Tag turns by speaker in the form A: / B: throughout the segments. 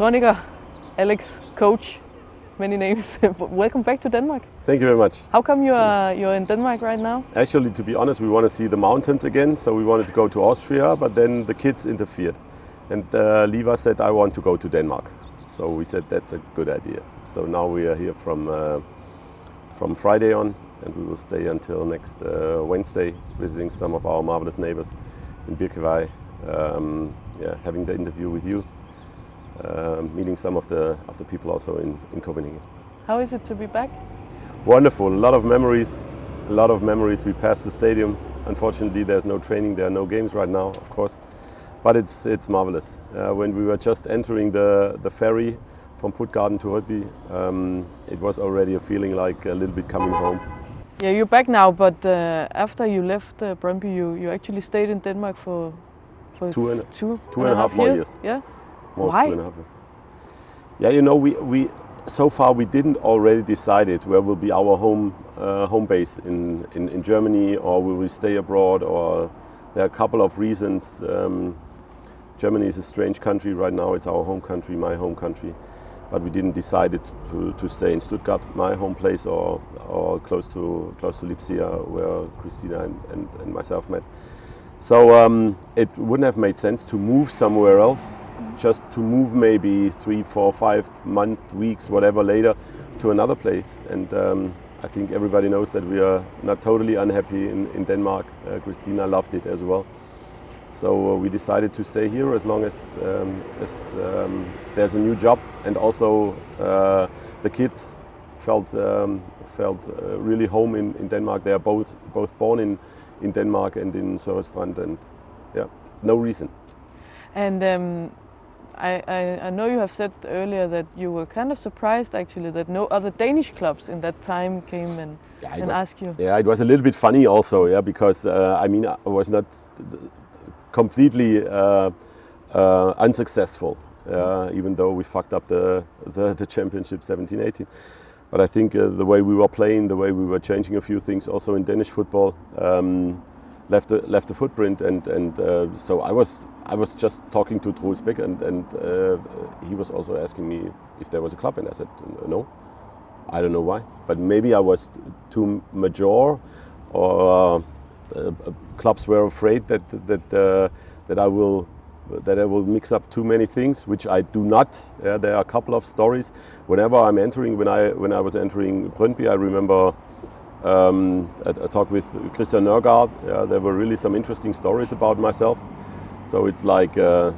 A: Soniker, Alex, coach, many names. Welcome back to Denmark.
B: Thank you very much.
A: How come you are you're in Denmark right now?
B: Actually, to be honest, we want to see the mountains again, so we wanted to go to Austria, but then the kids interfered. And uh, Liva said, I want to go to Denmark. So we said, that's a good idea. So now we are here from, uh, from Friday on, and we will stay until next uh, Wednesday, visiting some of our marvelous neighbors in Birkevei, um, yeah, having the interview with you, meeting some of the, of the people also in, in Copenhagen.
A: How is it to be back?
B: Wonderful, a lot of memories, a lot of memories. We passed the stadium. Unfortunately, there's no training, there are no games right now, of course. But it's, it's marvelous. Uh, when we were just entering the, the ferry from Puttgarden to Rødby, um, it was already a feeling like a little bit coming home.
A: Yeah, you're back now, but uh, after you left uh, Brøndby, you, you actually stayed in Denmark for, for
B: Two and-
A: two,
B: two and a half more years.
A: Yeah.
B: Most
A: Why?
B: a half. Yeah, you know, we, we so far we didn't already decided where will be our home uh, home base in, in, in Germany or will we stay abroad or there are a couple of reasons. Um, Germany is a strange country right now. It's our home country, my home country, but we didn't decide it to, to stay in Stuttgart, my home place, or, or close to close to Lipsia, where Christina and, and, and myself met. So um, it wouldn't have made sense to move somewhere else, just to move maybe three, four, five months, weeks, whatever later to another place. And um, I think everybody knows that we are not totally unhappy in, in Denmark. Uh, Christina loved it as well. So uh, we decided to stay here as long as, um, as um, there's a new job and also uh, the kids felt, um, felt uh, really home in, in Denmark. They are both, both born in, in Denmark and in Sørrestrand and yeah, no reason.
A: And um, I, I, I know you have said earlier that you were kind of surprised actually that no other Danish clubs in that time came and,
B: Yeah,
A: and
B: was-
A: asked you.
B: Yeah, it was a little bit funny also, yeah, because uh, I mean I was not completely uh, uh, unsuccessful, uh, even though we fucked up the the, the championship 17-18. But I think uh, the way we were playing, the way we were changing a few things, also in Danish football, um, left a, left a footprint. And and uh, so I was I was just talking to Troels Bech, and and uh, he was also asking me if there was a club, and I said no. I don't know why, but maybe I was too mature, or uh, uh, clubs were afraid that that uh, that I will that I will mix up too many things, which I do not. Yeah, there are a couple of stories. Whenever I'm entering, when I when I was entering Brøndby, I remember um, a, a talk with Christian Nørgaard. Yeah, there were really some interesting stories about myself. So it's like. Uh,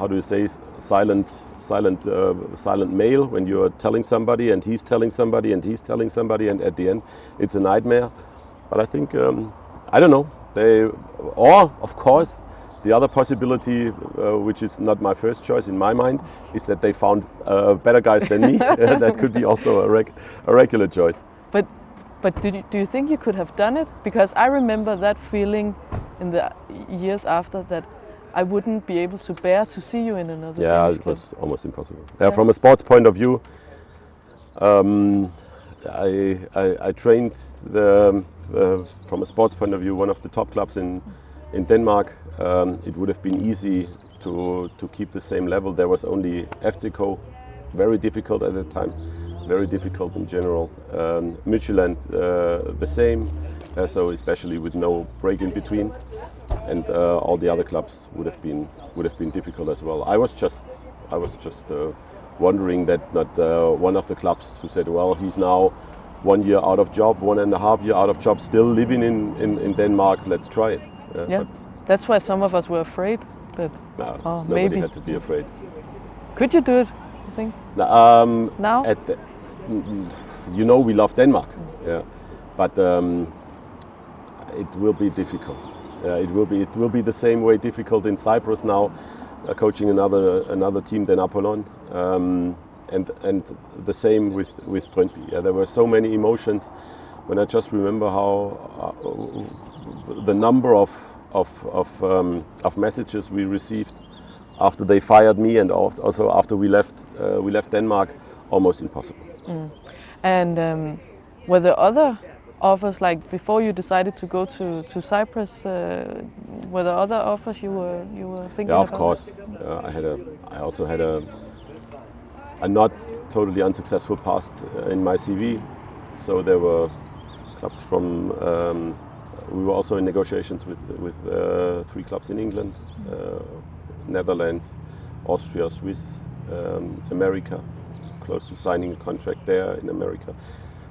B: how do you say silent silent uh, silent mail when you're telling somebody and he's telling somebody and he's telling somebody and at the end it's a nightmare but i think um, i don't know they or of course the other possibility uh, which is not my first choice in my mind is that they found uh, better guys than me that could be also a, reg- a regular choice
A: But you, do you think you could have done it? Because I remember that feeling in the years after that I wouldn't be able to bear to see you in another
B: Yeah,
A: Danish
B: it
A: club.
B: was almost impossible. Yeah, from a sports point of view, um, I, I, I trained the, uh, from a sports point of view one of the top clubs in in Denmark. Um, it would have been easy to to keep the same level. There was only FCK, very difficult at that time, very difficult in general. Um, Midtjylland, uh, the same. Uh, so especially with no break in between and uh, all the other clubs would have been would have been difficult as well. I was just I was just uh, wondering that not uh, one of the clubs who said, well, he's now one year out of job, one and a half year out of job, still living in, in, in Denmark. Let's try it. Uh,
A: Yeah, that's why some of us were afraid. That
B: no,
A: Oh,
B: nobody
A: maybe.
B: had to be afraid.
A: could you do it? I think
B: Um,
A: now.
B: at the, you know we love Denmark, yeah, but um, it will be difficult. Uh, it will be it will be the same way difficult in Cyprus now, uh, coaching another another team than Apollon, um, and and the same with with Brøndby. Yeah, there were so many emotions. When I just remember how uh, the number of of of, um, of messages we received after they fired me and also after we left uh, we left Denmark, almost impossible.
A: And um, were there other offers, like before you decided to go to, to Cyprus, uh, were there other offers you were you were thinking
B: Yeah, of
A: about?
B: course. Uh, I had a. I also had a a not totally unsuccessful past uh, in my CV. So there were clubs from. Um, we were also in negotiations with with uh, three clubs in England, uh, Netherlands, Austria, Swiss, um, America. Close to signing a contract there in America.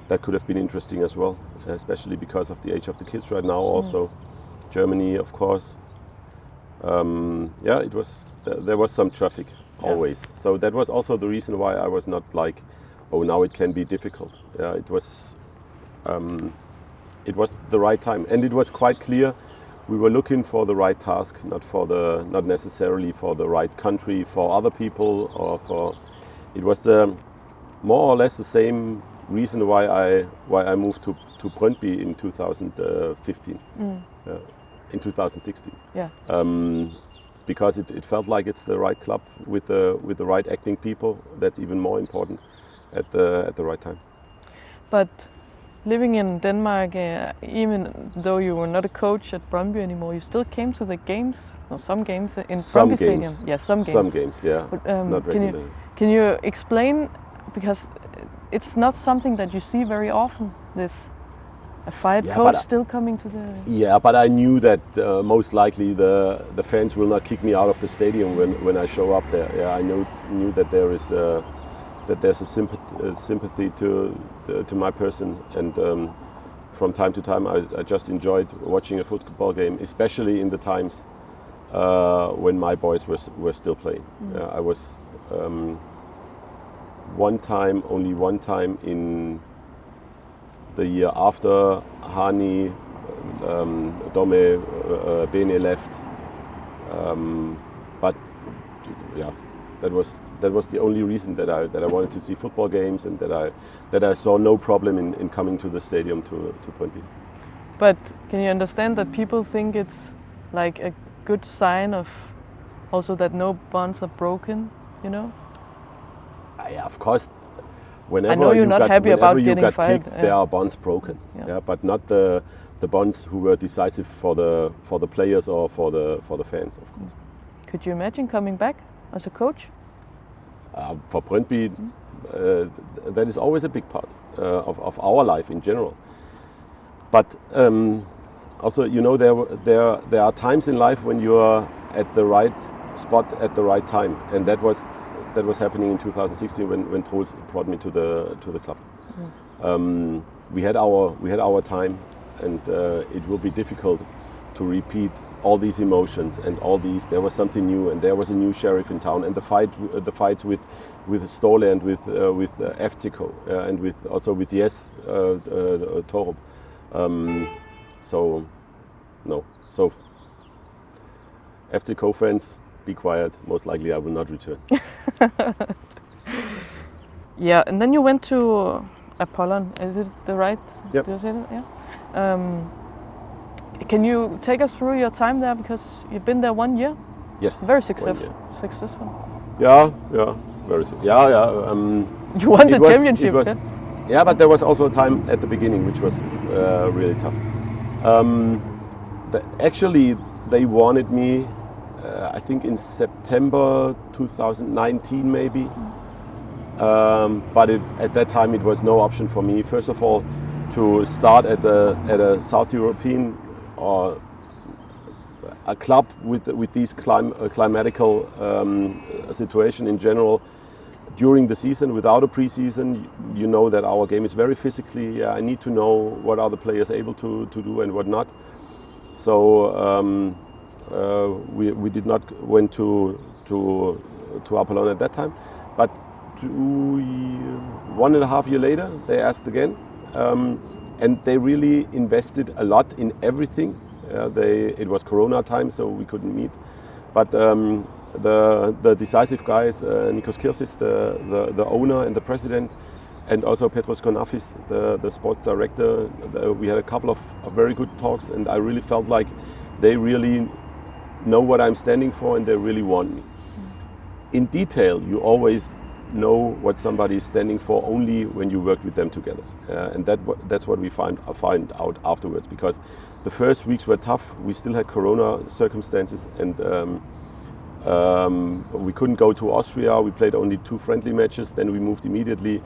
B: That could have been interesting as well, especially because of the age of the kids right now. Also, Germany, of course. Um, yeah, it was. there was some traffic
A: Yeah.
B: always. So that was also the reason why I was not like, oh, now it can be difficult. Yeah, it was, um, it was the right time, and it was quite clear. We were looking for the right task, not for the, not necessarily for the right country, for other people, or for. It was the, more or less the same reason why I why I moved to to Brøndby in 2015, uh, in 2016
A: Yeah.
B: um, because it, it felt like it's the right club with the with the right acting people. That's even more important at the at the right time.
A: But living in Denmark, uh, even though you were not a coach at Brøndby anymore, you still came to the games, or some games in
B: Some
A: Brøndby Stadium. Yeah, some games.
B: Some games, yeah,
A: But, um,
B: not
A: can you
B: regularly.
A: can you explain because it's not something that you see very often. This a fired
B: Yeah,
A: coach still coming to the
B: Yeah, but I knew that uh, most likely the the fans will not kick me out of the stadium when, when I show up there. Yeah, I knew knew that there is uh, that there's a sympathy, uh, sympathy to to my person, and um, from time to time I, I just enjoyed watching a football game, especially in the times uh, when my boys were were still playing. Yeah, I was um, one time, only one time in the year after Hani, um, Dome, uh, uh, Bene left. Um, but yeah, that was that was the only reason that I that I wanted to see football games and that I that I saw no problem in, in coming to the stadium to to Brøndby.
A: But can you understand that people think it's like a good sign of also that no bonds are broken, you know?
B: Uh, yeah, of course. Whenever
A: know you're
B: you
A: not
B: got,
A: happy about
B: you
A: getting
B: got
A: fired,
B: kicked,
A: yeah.
B: there are bonds broken.
A: Yeah.
B: Yeah. but not the the bonds who were decisive for the for the players or for the for the fans, of course.
A: Could you imagine coming back as a coach?
B: Uh, for Brøndby, uh, that is always a big part uh, of, of our life in general. But um, also, you know, there, there, there are times in life when you are at the right spot at the right time, and that was that was happening in 2016 when, when Troels brought me to the to the club. Um, we had our we had our time, and uh, it will be difficult to repeat all these emotions and all these. There was something new, and there was a new sheriff in town, and the fight uh, the fights with with Ståle and with uh, with uh, FCK uh, and with also with Jess uh, uh, uh, Thorup. Um, so no, so FCK fans, be quiet. Most likely, I will not return.
A: Yeah, and then you went to Apollon. Is it the right?
B: Yep.
A: Did I say that? Yeah. Um, can you take us through your time there because you've been there one year?
B: Yes,
A: Very successful. Successful.
B: Yeah, yeah, very. Yeah, yeah. Um,
A: You won the
B: was-
A: championship.
B: Was,
A: yeah?
B: yeah, but there was also a time at the beginning which was uh, really tough. Um, the, actually, they wanted me, uh, I think, in September 2019, maybe. Um, but it, at that time, it was no option for me. First of all, to start at a at a South European or a club with with these clim- uh, climatical um, situation in general during the season without a preseason. You know that our game is very physically i need to know what are the players able to, to do and what not. So um, uh, we, we did not went to to to Apollon at that time. But two, one and a half year later they asked again um, and they really invested a lot in everything. Uh, they it was corona time so we couldn't meet. But um, the, the decisive guys, uh, Nikos Kirzis, the, the, the owner and the president, and also Petros Konnafis, the, the sports director, the, we had a couple of, of very good talks, and I really felt like they really know what I'm standing for and they really want me. In detail, you always know what somebody is standing for only when you work with them together, uh, and that that's what we find uh, find out afterwards. Because the first weeks were tough. We still had Corona circumstances, and um, Um, we couldn't go to Austria. We played only two friendly matches. Then we moved immediately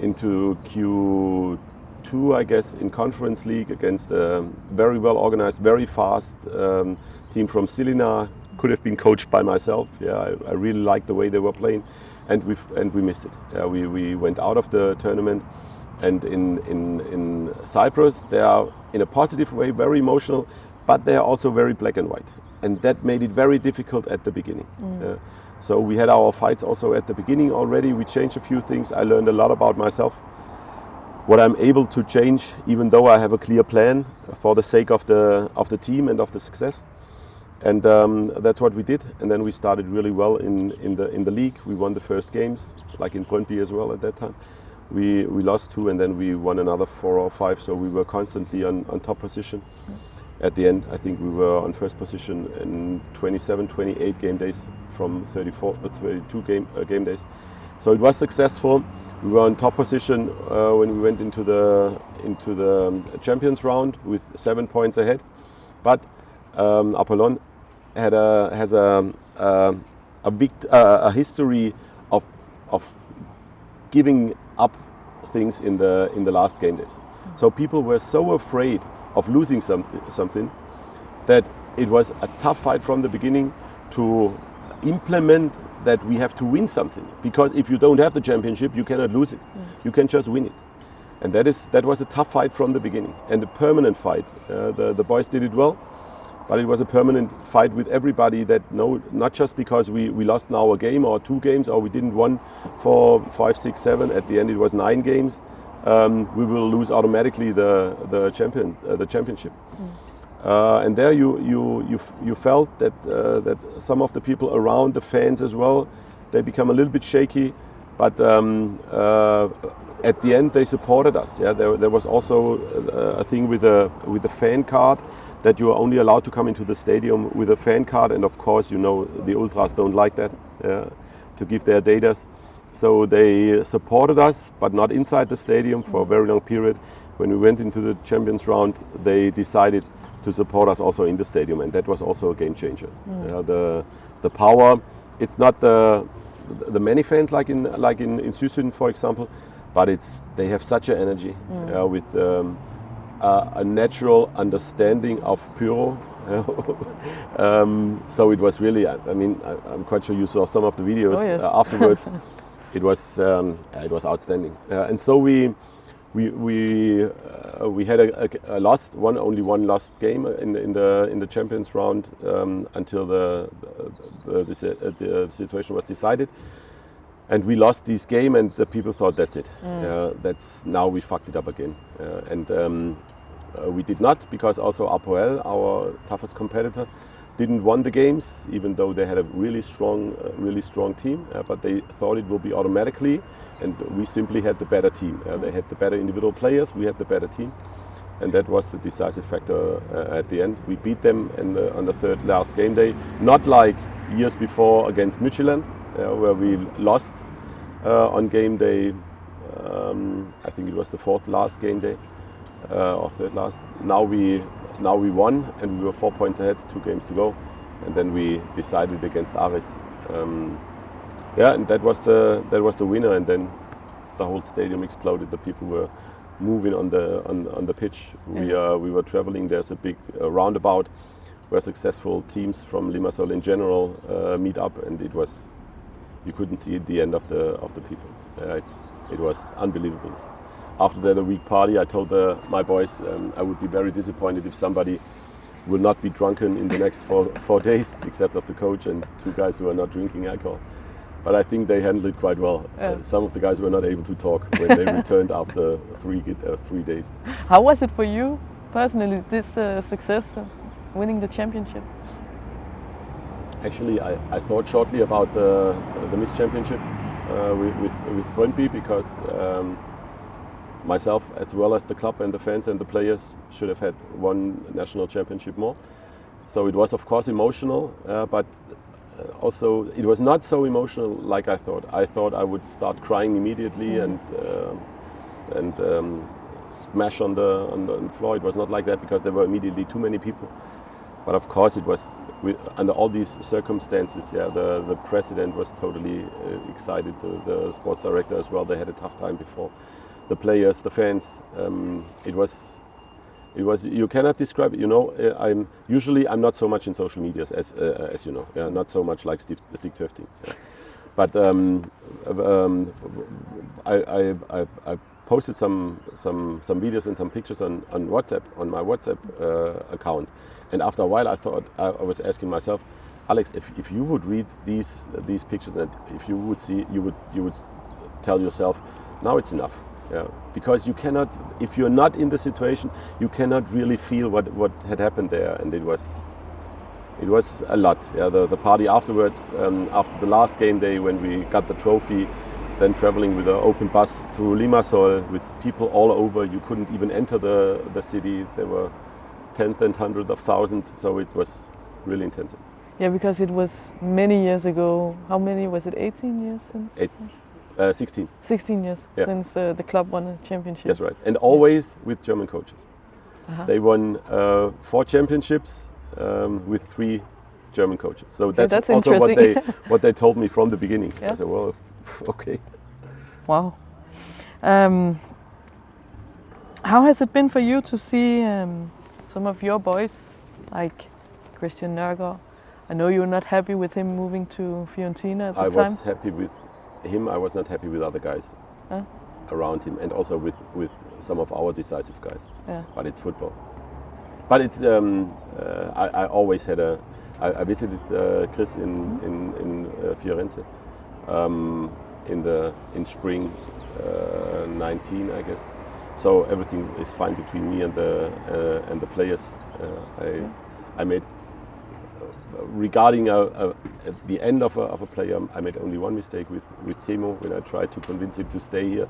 B: into Q2, I guess, in Conference League against a very well organized, very fast um, team from Žilina. Could have been coached by myself. Yeah, I, I really liked the way they were playing, and we and we missed it. Yeah, we, we went out of the tournament, and in, in in Cyprus they are in a positive way very emotional, but they are also very black and white and that made it very difficult at the beginning. Mm. Uh, so we had our fights also at the beginning already. We changed a few things. I learned a lot about myself. What I'm able to change, even though I have a clear plan for the sake of the of the team and of the success, and um, that's what we did. And then we started really well in in the in the league. We won the first games, like in Brøndby as well at that time. We we lost two, and then we won another four or five. So we were constantly on on top position. At the end, I think we were on first position in 27, 28 game days from 34, uh, 32 game, uh, game days. So it was successful. We were on top position uh, when we went into the into the um, Champions round with seven points ahead. But um, Apollon had a has a a, a, vict, uh, a history of of giving up things in the in the last game days. So people were so afraid of losing something, something that it was a tough fight from the beginning to implement that we have to win something. Because if you don't have the championship you cannot lose it. Mm. you can just win it. And that is that was a tough fight from the beginning. And a permanent fight uh, the, the boys did it well but it was a permanent fight with everybody that no not just because we, we lost now a game or two games or we didn't win for five six seven at the end it was nine games um, we will lose automatically the the champion uh, the championship. Mm. Uh, and there you you you you felt that uh, that some of the people around the fans as well, they become a little bit shaky, but um, uh, at the end they supported us. Yeah, there, there was also uh, a thing with a with the fan card that you are only allowed to come into the stadium with a fan card, and of course you know the ultras don't like that to give their datas. So they supported us, but not inside the stadium for a very long period. When we went into the Champions round, they decided to support us also in the stadium, and that was also a game changer. Mm. Uh, the the power, it's not the the many fans like in like in in Süßün, for example, but it's they have such an energy mm. uh, with um, a, a, natural understanding of pyro. um, so it was really, I, I mean, I, am quite sure you saw some of the videos oh, yes. uh, afterwards. it was um, it was outstanding. Uh, and so we we we uh, we had a, a, a, lost one only one lost game in in the in the champions round um, until the the, the, uh, the, situation was decided. And we lost this game, and the people thought that's it. Mm. Uh, that's now we fucked it up again. Uh, and um, uh, we did not because also Apoel, our toughest competitor, didn't won the games, even though they had a really strong, uh, really strong team. Uh, but they thought it will be automatically, and we simply had the better team. Uh, they had the better individual players. We had the better team, and that was the decisive factor uh, at the end. We beat them in the, on the third last game day, not like years before against uh, where we lost uh, on game day. Um, I think it was the fourth last game day or third last. Now we now we won and we were four points ahead, two games to go, and then we decided against Aris. Um, yeah, and that was the that was the winner, and then the whole stadium exploded. The people were moving on the on, on the pitch. We uh, we were traveling. There's a big uh, roundabout where successful teams from Limassol in general uh, meet up, and it was you couldn't see the end of the of the people. Uh, it's it was unbelievable after the week party, I told the, my boys um, I would be very disappointed if somebody will not be drunken in the next four, four days, except of the coach and two guys who are not drinking alcohol. But I think they handled it quite well. Yeah. Uh, some of the guys were not able to talk when they returned after three uh, three days.
A: How was it for you personally? This uh, success, of winning the championship.
B: Actually, I, I thought shortly about the the Miss Championship uh, with with, with Brøndby because. Um, myself as well as the club and the fans and the players should have had one national championship more. So it was of course emotional, uh, but uh, also it was not so emotional like I thought. I thought I would start crying immediately mm. and uh, and um, smash on the, on the floor. It was not like that because there were immediately too many people. But of course it was we, under all these circumstances. Yeah, the the president was totally uh, excited. The, the, sports director as well. They had a tough time before. The players, the fans. Um, it was. It was. You cannot describe it. You know, uh, I'm usually I'm not so much in social media as uh, as you know. Yeah, not so much like Steve, Stig. Yeah. But um, um, I, I, I, I, posted some, some, some videos and some pictures on, on WhatsApp, on my WhatsApp uh, account. And after a while, I thought, I, was asking myself, Alex, if, if you would read these, these pictures and if you would see, you would, you would tell yourself, now it's enough. Yeah, because you cannot, if you're not in the situation, you cannot really feel what, what had happened there. And it was, it was a lot. Yeah, the, the party afterwards, um, after the last game day when we got the trophy, then traveling with an open bus through Limassol with people all over. You couldn't even enter the, the city. There were tens and hundreds of thousands, so it was really intensive.
A: Yeah, because it was many years ago. How many was it? 18 years since?
B: Eight, uh, 16.
A: 16 years yeah. since uh, the club won a championship.
B: That's right, and always with German coaches. Uh -huh. They won uh, four championships um, with three German coaches. So
A: okay,
B: that's,
A: that's
B: also what they what they told me from the beginning.
A: Yeah.
B: I said, well, okay.
A: Wow. Um, how has it been for you to see um, some of your boys, like Christian Nørgaard? I know you're not happy with him moving to Fiorentina at the
B: I
A: time.
B: I was happy with him. I was not happy with other guys huh? around him, and also with with some of our decisive guys.
A: Yeah.
B: But it's football. But it's um, uh, I, I, always had a. I, I visited uh, Chris in mm-hmm. in, in uh, Firenze. Um, in the in spring uh, 19, I guess. So everything is fine between me and the uh, and the players. Uh, I. I made regarding a, a, at the end of a, of a player, I made only one mistake with, with Teemu when I tried to convince him to stay here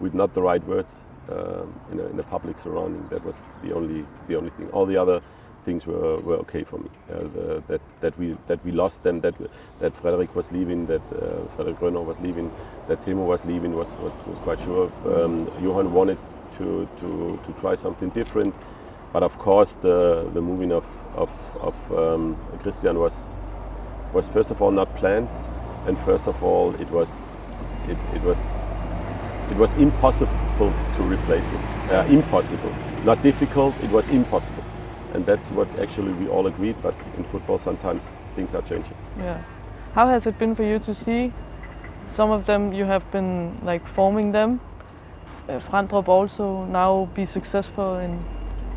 B: with not the right words um, in, a, in a public surrounding. That was the only the only thing. All the other things were, were okay for me. Uh, the, that, that, we, that we lost them, that, that Frederick was leaving, that uh, Frederik Rønnow was leaving, that Teemu was leaving was, was, was quite sure. Um, Johan wanted to, to, to try something different. But of course, the, the moving of, of, of um, Christian was, was first of all not planned. And first of all, it was, it, it was, it was impossible to replace him. Uh, impossible. Not difficult, it was impossible and that's what actually we all agreed. But in football, sometimes things are changing.
A: Yeah. How has it been for you to see some of them? You have been like forming them. Uh, Frendrup also now be successful in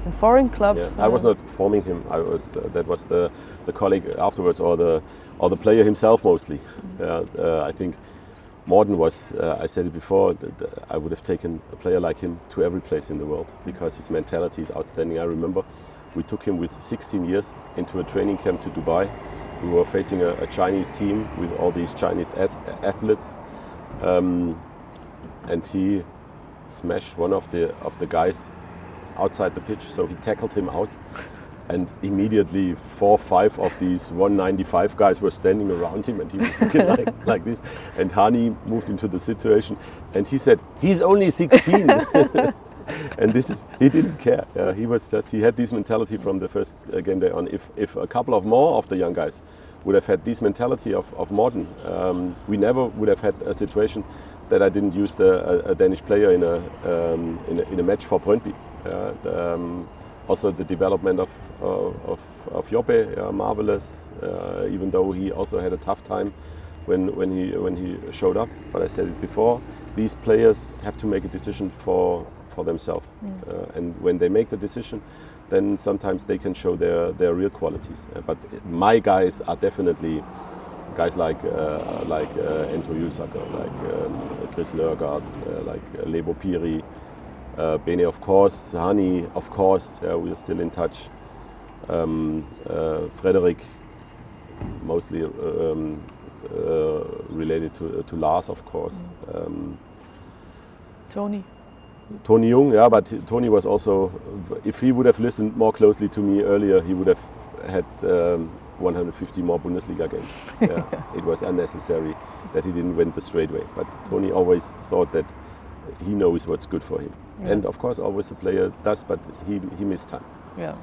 A: in foreign clubs.
B: Yeah, I was not forming him. I was uh, that was the the colleague afterwards, or the or the player himself mostly. Mm -hmm. uh, I think Morten was. Uh, I said it before. That I would have taken a player like him to every place in the world because his mentality is outstanding. I remember we took him with 16 years into a training camp to Dubai. We were facing a, a Chinese team with all these Chinese athletes, um, and he smashed one of the of the guys outside the pitch. So he tackled him out, and immediately four or five of these 195 guys were standing around him, and he was looking like, like this. And Hani moved into the situation, and he said, "He's only 16." and this is he didn't care. Uh, he was just he had this mentality from the first uh, game day on. If if a couple of more of the young guys would have had this mentality of of Morten, um, we never would have had a situation that I didn't use the, a, a, Danish player in a, um, in a, in a match for Brøndby. Uh, the, um, also the development of of, of Joppe, uh, marvelous. Uh, even though he also had a tough time when when he when he showed up. But I said it before. These players have to make a decision for for themselves. Mm. Uh, and when they make the decision, then sometimes they can show their, their real qualities. Uh, but my guys are definitely guys like uh, like uh, Ento Yusaka, like um, Chris Lurgard, uh, like uh, Lebo Phiri, uh, Bene of course, Hani of course, we're still in touch. Um, Frederick, mostly um, related to, to Lars of course. Mm. Um,
A: Tony.
B: Tony Jung, yeah, but Tony was also, if he would have listened more closely to me earlier, he would have had um, 150 more Bundesliga games. Yeah, it was unnecessary that he didn't win the straight way. But Tony always thought that he knows what's good for him. Yeah. And of course, always the player does, but he, he missed time.
A: Yeah.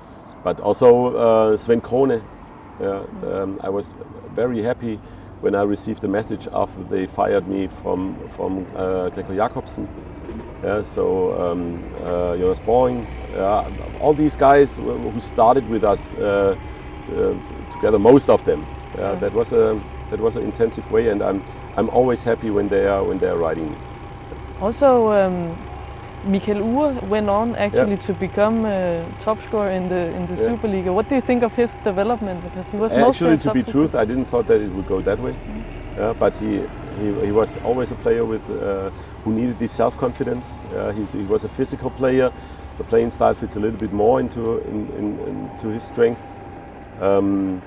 B: but also uh, Svenn Crone. Yeah, um, I was very happy when I received the message after they fired me from from uh, Greco Jacobsen. Yeah, so um, uh, Jonas Borring, all these guys who who started with us uh, t- t- together, most of them. Yeah, that was a that was an intensive way, and I'm I'm always happy when they are when they are riding me.
A: Also, um, Mikael Uhre went on actually to become uh, top scorer in the in the
B: Yeah.
A: Superliga. What do you think of his development? Because he was mostly
B: Actually,
A: a
B: to be truth, I didn't thought that it would go that way. Yeah, but he, he, he was always a player with uh, who needed this self-confidence. Uh, he's, he was a physical player. The playing style fits a little bit more into in, in, into his strength. Um,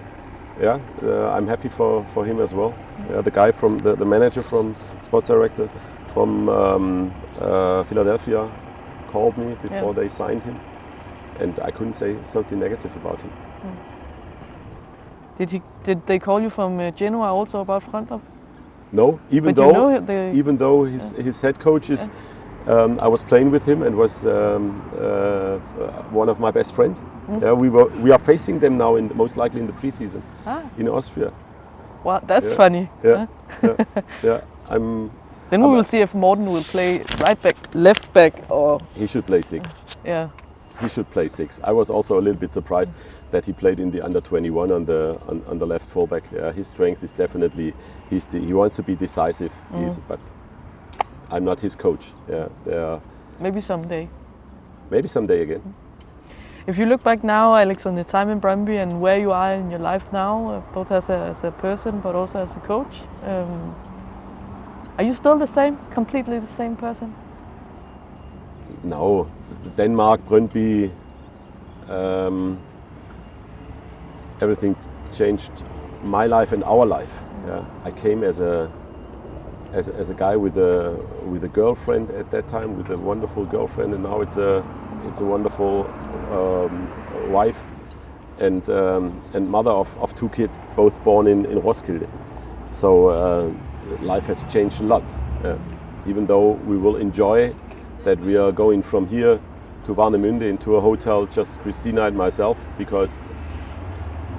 B: yeah, uh, I'm happy for, for him as well. Yeah, the guy from the, the manager from sports director from um, uh, Philadelphia called me before
A: Yeah.
B: they signed him, and I couldn't say something negative about him.
A: Did he? Did they call you from uh, Genoa also about Frendrup?
B: No, even
A: But you
B: though
A: know the
B: even though his his head coach is, um, I was playing with him and was um, uh, one of my best friends.
A: Mm.
B: Yeah, we were we are facing them now in most likely in the preseason
A: ah,
B: in Austria.
A: wow, that's
B: Yeah.
A: funny.
B: Yeah, yeah, yeah. I'm.
A: Then we
B: I'm
A: will see if Morten will play right back, left back, or
B: He should play six.
A: yeah.
B: He should play six. I was also a little bit surprised that he played in the under 21 on the on, on the left fullback. Yeah, his strength is definitely he's the, he wants to be decisive. He's, but I'm not his coach. Yeah, there
A: Maybe someday.
B: maybe someday again.
A: If you look back now, Alex, on your time in Brøndby and where you are in your life now, uh, both as a, as a person but also as a coach, um, are you still the same, completely the same person?
B: No, Denmark, Brøndby, um, everything changed my life and our life. Yeah, I came as a as, as a guy with a with a girlfriend at that time, with a wonderful girlfriend, and now it's a it's a wonderful um, wife and um, and mother of, of two kids, both born in, in Roskilde. So uh, life has changed a lot. Yeah. Even though we will enjoy that we are going from here to Warnemünde into a hotel, just Christina and myself, because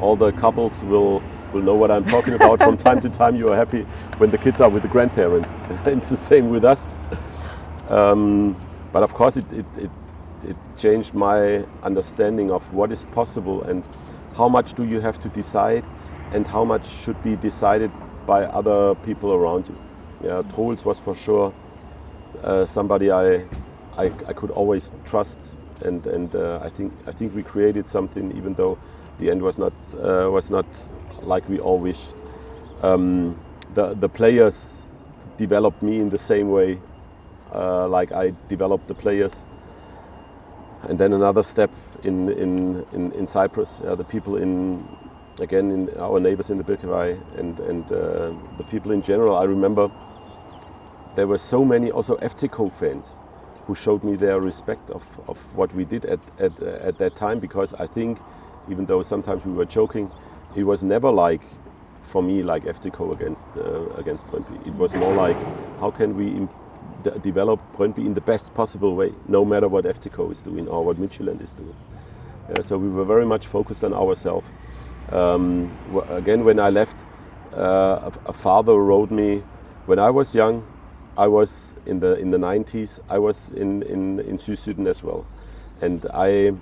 B: all the couples will will know what I'm talking about. From time to time, you are happy when the kids are with the grandparents. it's the same with us. Um, but of course, it, it, it, it changed my understanding of what is possible and how much do you have to decide and how much should be decided by other people around you. Yeah, Troels was for sure uh, somebody I, I, I could always trust, and, and uh, I think I think we created something, even though the end was not uh, was not like we all wished. Um, the the players developed me in the same way, uh, like I developed the players. And then another step in in in, in Cyprus, uh, the people in again in our neighbors in the Birkivai and and uh, the people in general. I remember there were so many also FCO fans who showed me their respect of, of what we did at, at, at that time because I think even though sometimes we were joking, it was never like for me like FCO against uh, against Brøndby. It was more like how can we develop Brøndby in the best possible way, no matter what FCO is doing or what Midtjylland is doing. So we were very much focused on ourselves. Um, again, when I left, uh, a, father wrote me when I was young. I was in the in the 90s. I was in in in Sydsiden as well, and I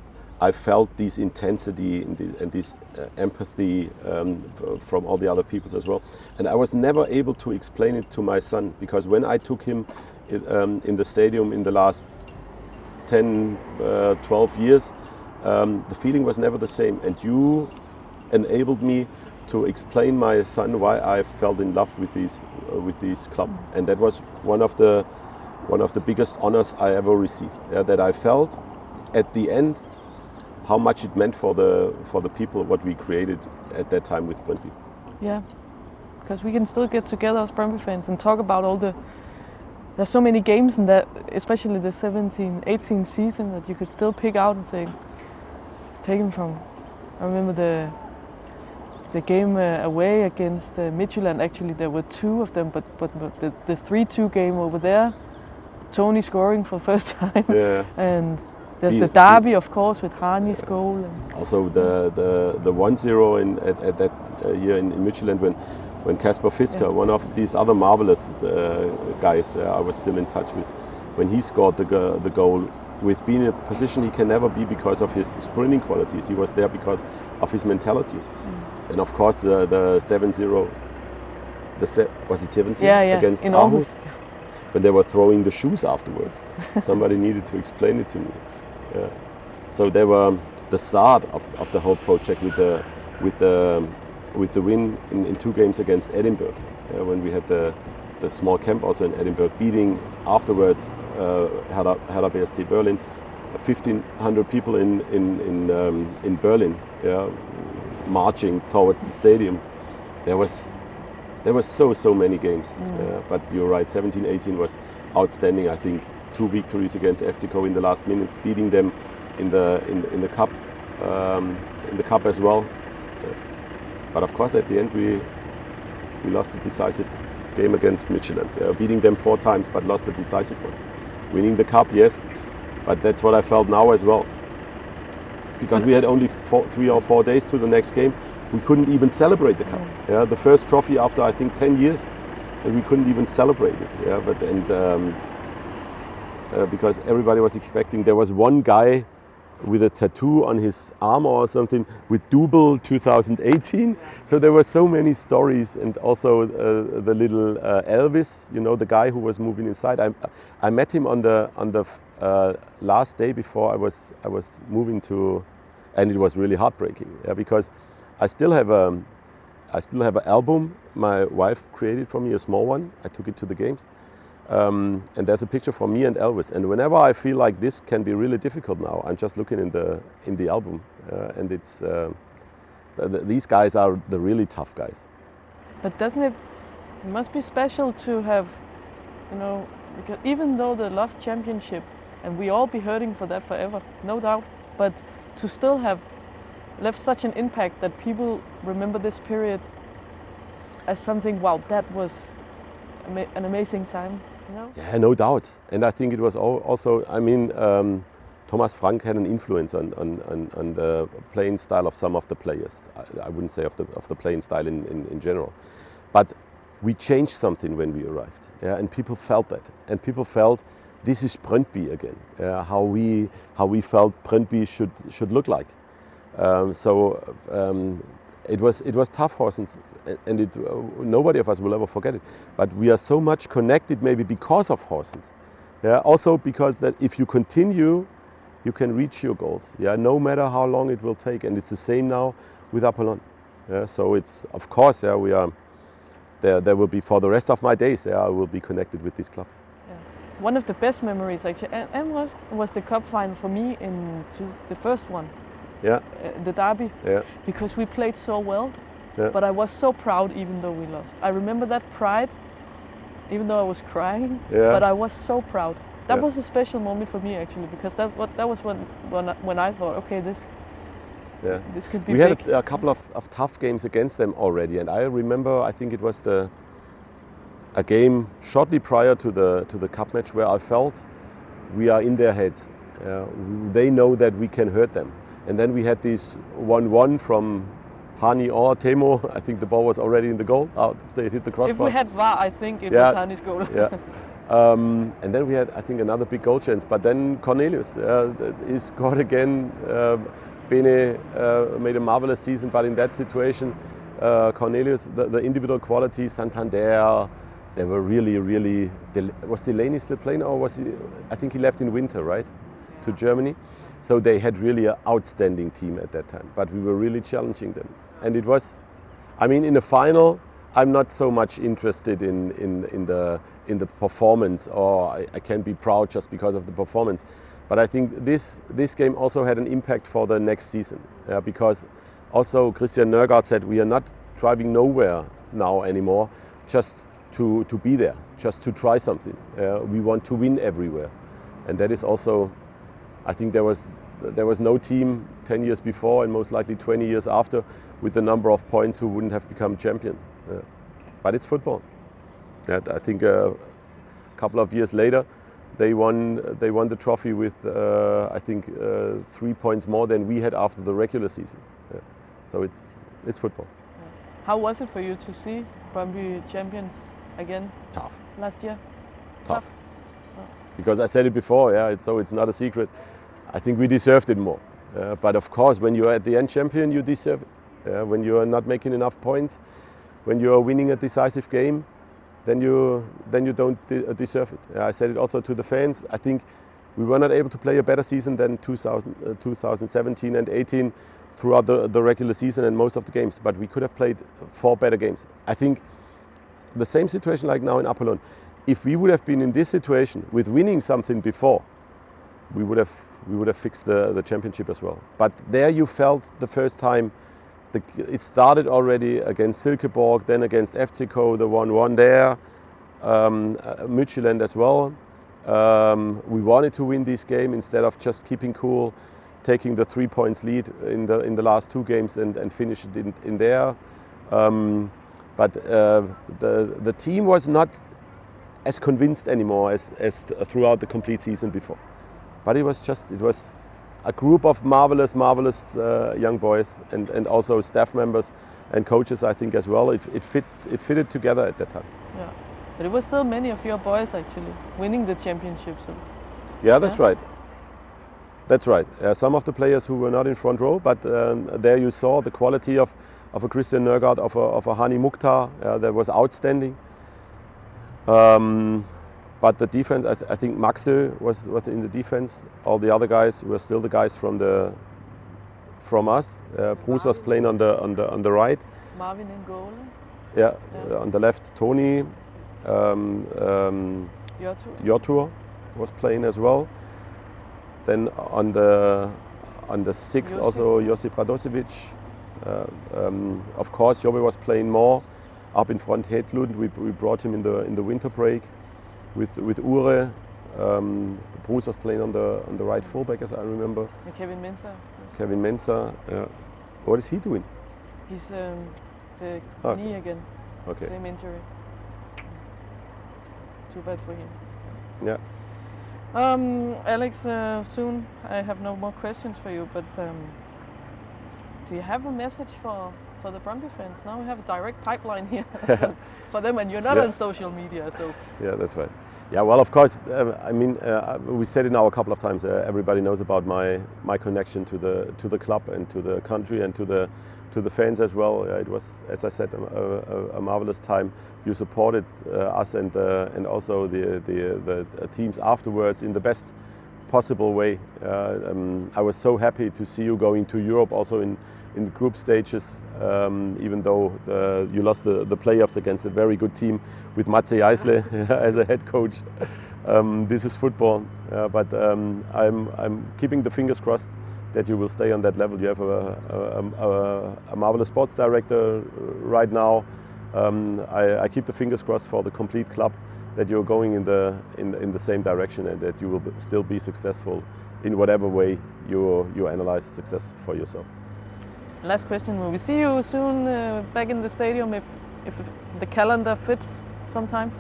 B: I felt this intensity and, the, and this uh, empathy um, from all the other peoples as well. And I was never able to explain it to my son because when I took him i- um, in the stadium in the last 10, uh, 12 years, um, the feeling was never the same. And you enabled me to explain my son why I fell in love with these uh, with this club, and that was one of the one of the biggest honors I ever received. Yeah, that I felt at the end how much it meant for the for the people what we created at that time with Brøndby.
A: Yeah, because we can still get together as Brøndby fans and talk about all the. There's so many games in that, especially the 17, 18 season, that you could still pick out and say, it's taken from. I remember the the game uh, away against uh, Midtjylland. Actually, there were two of them, but but, but the the three-two game over there, Tony scoring for the first time,
B: Yeah,
A: and There's the derby, of course, with Hani's goal. And
B: Also the the the one zero in at, at that uh, year in, in Midtjylland when when Kasper Fisker,
A: Yeah.
B: one of these other marvelous uh, guys, uh, I was still in touch with, when he scored the go- the goal. With being in a position he can never be because of his sprinting qualities, he was there because of his mentality.
A: Mm.
B: And of course the the 7-0, the se- was it 7
A: yeah, yeah,
B: against
A: in
B: Aarhus?
A: Aarhus.
B: when they were throwing the shoes afterwards. Somebody needed to explain it to me. Yeah. So they were the start of, of the whole project with the with the with the win in, in two games against Edinburgh. uh, when we had the the small camp also in Edinburgh, beating afterwards uh, Hertha, Hertha BSC Berlin, 1,500 people in in in, um, in Berlin, yeah, marching towards the stadium. There was there were so so many games, uh, but you're right. 17, 18 was outstanding. I think two victories against FCK in the last minutes, beating them in the in, in the cup um, in the cup as well. But of course, at the end we we lost the decisive game against Michelin, yeah, beating them four times, but lost the decisive one. Winning the cup, yes, but that's what I felt now as well. Because we had only four, three or four days to the next game, we couldn't even celebrate the cup. Yeah, the first trophy after I think 10 years, and we couldn't even celebrate it. Yeah, but and um, uh, because everybody was expecting, there was one guy with a tattoo on his arm or something with Double 2018. So there were so many stories, and also uh, the little uh, Elvis, you know, the guy who was moving inside. I, I met him on the on the uh, last day before I was I was moving to, and it was really heartbreaking. Yeah, because I still have a I still have an album my wife created for me, a small one. I took it to the games. Um, and there's a picture from me and Elvis. And whenever I feel like this can be really difficult now, I'm just looking in the in the album, uh, and it's uh, th- these guys are the really tough guys.
A: But doesn't it, it must be special to have, you know, because even though the lost championship, and we all be hurting for that forever, no doubt, but to still have left such an impact that people remember this period as something, wow, that was an amazing time,
B: Yeah, no doubt. And I think it was also, I mean, um, Thomas Frank had an influence on, on, on, on the playing style of some of the players. I, I wouldn't say of the, of the playing style in, in, in general. But we changed something when we arrived. Yeah, and people felt that. And people felt this is Brøndby again. Yeah, how, we, how we felt Brøndby should, should look like. Um, so um, it was it was tough, horses, and it, uh, nobody of us will ever forget it. But we are so much connected, maybe because of horses. Yeah. Also because that if you continue, you can reach your goals. Yeah. No matter how long it will take, and it's the same now with Apollon. Yeah. So it's of course yeah we are. There, there will be for the rest of my days. Yeah, I will be connected with this club.
A: One of the best memories actually, and, and was, was the cup final for me in the first one,
B: Yeah.
A: uh, the derby.
B: Yeah.
A: because we played so well.
B: Yeah.
A: But I was so proud even though we lost. I remember that pride, even though I was crying.
B: Yeah.
A: But I was so proud. That
B: Yeah.
A: was a special moment for me actually because that what that was when when I, when I thought, okay, this
B: Yeah.
A: this could be
B: we
A: big.
B: had a, a couple of, of tough games against them already, and I remember I think it was the a game shortly prior to the to the cup match where I felt we are in their heads. Uh, they know that we can hurt them, and then we had this one-one from Hani or Teemu. I think the ball was already in the goal. Out they hit the crossbar.
A: if we had VAR, I think it
B: Yeah.
A: was Hani's goal.
B: yeah. Um, and then we had, I think, another big goal chance. But then Cornelius, uh, he scored again. Uh, Bene uh, made a marvelous season, but in that situation, uh, Cornelius, the, the individual qualities, Santander, they were really, really. Was Delaney still playing, or was he? I think he left in winter, right, to Germany. So they had really an outstanding team at that time. But we were really challenging them, and it was. I mean, in the final, I'm not so much interested in, in, in, the, in the performance, or I, I can be proud just because of the performance. But I think this, this game also had an impact for the next season, because also Christian Nørgaard said we are not driving nowhere now anymore, just to, to be there, just to try something. Uh, we want to win everywhere. And that is also, I think there was, there was no team 10 years before and most likely 20 years after with the number of points who wouldn't have become champion. Yeah. But it's football. Yeah, I think uh, a couple of years later, they won they won the trophy with uh, I think uh, three points more than we had after the regular season. Yeah. So it's it's football.
A: How was it for you to see Brøndby champions again
B: Tough.
A: last year?
B: Tough. Because I said it before, yeah. It's, so it's not a secret. I think we deserved it more. Uh, but of course, when you're at the end champion, you deserve it. Uh, when you are not making enough points, when you are winning a decisive game, then you then you don't de- uh, deserve it. Uh, I said it also to the fans. I think we were not able to play a better season than 2000, uh, 2017 and 18 throughout the, the regular season and most of the games. But we could have played four better games. I think the same situation like now in Apollon. If we would have been in this situation with winning something before, we would have we would have fixed the, the championship as well. But there you felt the first time the, it started already against Silkeborg, then against FCK, the 1-1 there, um, uh, as well. Um, we wanted to win this game instead of just keeping cool, taking the three points lead in the in the last two games and, and finish it in, in there. Um, but uh, the the team was not as convinced anymore as, as throughout the complete season before. But it was just it was a group of marvelous, marvelous uh, young boys and, and also staff members and coaches, I think, as well. It, it fits it fitted together at that time.
A: Yeah. But it was still many of your boys actually winning the championship. So
B: Yeah, that's
A: Yeah.
B: right. That's right. Uh, some of the players who were not in front row, but um, there you saw the quality of, of a Christian Nørgaard, of a, of a Hany Mukhtar, uh, that was outstanding. Um, but the defense, I, th- I think Maxsø was, was in the defense. All the other guys were still the guys from the from us. Uh, Bruus was playing on the on the on the right.
A: Marvin in goal,
B: Yeah,
A: Yeah.
B: on the left, Tony. Um, um,
A: your two.
B: Hjörtur was playing as well. Then on the on the six
A: Josip.
B: also Josip Radosevic. Uh, um, of course, Jobe was playing more up in front. Hedlund, we, we brought him in the in the winter break with with Uhre. Um, Bruus was playing on the on the right fullback, as I remember.
A: And Kevin Mensah.
B: Kevin Mensah. Yeah. What is he doing?
A: He's um, the
B: Ah.
A: knee again.
B: Okay.
A: Same injury. Too bad for him.
B: Yeah.
A: Um, Alex, uh, soon I have no more questions for you, but um, do you have a message for, for the Brøndby fans? Now we have a direct pipeline here for them, and you're not
B: Yeah.
A: on social media, so
B: Yeah, that's right. Yeah, well, of course. Uh, I mean, uh, we said it now a couple of times. Uh, everybody knows about my my connection to the to the club and to the country and to the to the fans as well. It was, as I said, a, a, a marvelous time. You supported uh, us and uh, and also the the, the teams afterwards in the best possible way. Uh, um, I was so happy to see you going to Europe also in, in the group stages, um, even though the, you lost the, the playoffs against a very good team with Matze Jaissle as a head coach. Um, this is football, uh, but um, I'm, I'm keeping the fingers crossed that you will stay on that level. You have a, a, a, a marvelous sports director right now. Um, I, I keep the fingers crossed for the complete club that you're going in the in, in the same direction and that you will still be successful in whatever way you you analyze success for yourself.
A: Last question: Will we see you soon uh, back in the stadium if if the calendar fits sometime?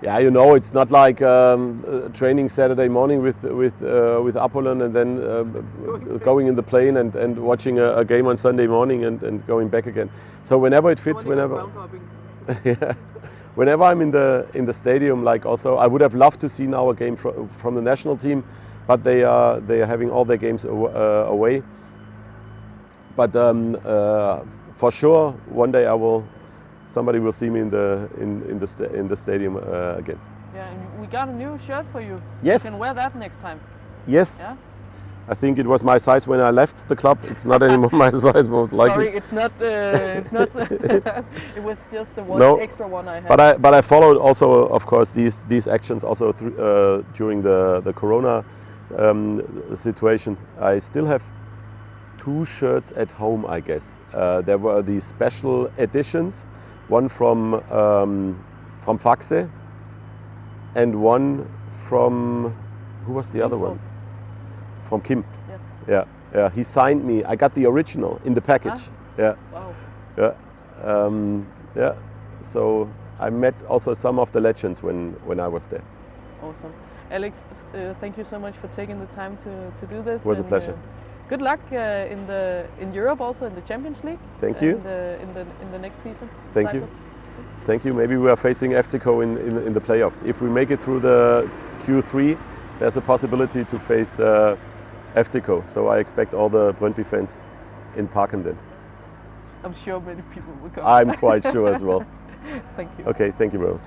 B: Yeah, you know, it's not like um, uh, training Saturday morning with with uh, with Apollon and then um, going in the plane and, and watching a, a game on Sunday morning and, and going back again. So whenever it fits, whenever yeah. whenever I'm in the in the stadium, like also I would have loved to see now a game fro- from the national team, but they are they are having all their games uh, away. But um, uh, for sure, one day I will. Somebody will see me in the in in the sta- in the stadium uh, again.
A: Yeah, and we got a new shirt for you.
B: Yes.
A: You can wear that next time.
B: Yes.
A: Yeah.
B: I think it was my size when I left the club. It's not anymore my size, most likely.
A: Sorry, it's not. Uh, it's not. it was just the one
B: No,
A: extra one I had.
B: But I but I followed also, of course, these these actions also uh, during the the Corona um, situation. I still have two shirts at home, I guess. Uh, there were these special editions, one from um, from Faxe, and one from who was the other
A: Info.
B: one? From Kim.
A: Yeah.
B: Yeah, yeah. He signed me. I got the original in the package. Yeah.
A: Wow.
B: Yeah, um, yeah. So I met also some of the legends when when I was there.
A: Awesome. Alex, uh, thank you so much for taking the time to, to do this.
B: It was a pleasure.
A: uh, good luck uh, in the in Europe, also in the Champions League.
B: Thank you.
A: In the in the in the next season.
B: Thank you.
A: Cyprus.
B: Thank you. Maybe we are facing FCO in, in, in the playoffs. If we make it through the Q3, there's a possibility to face uh, FCO. So I expect all the Brøndby fans in Parken then.
A: I'm sure many people will come.
B: I'm quite sure as well.
A: Thank you.
B: Okay, thank you very much.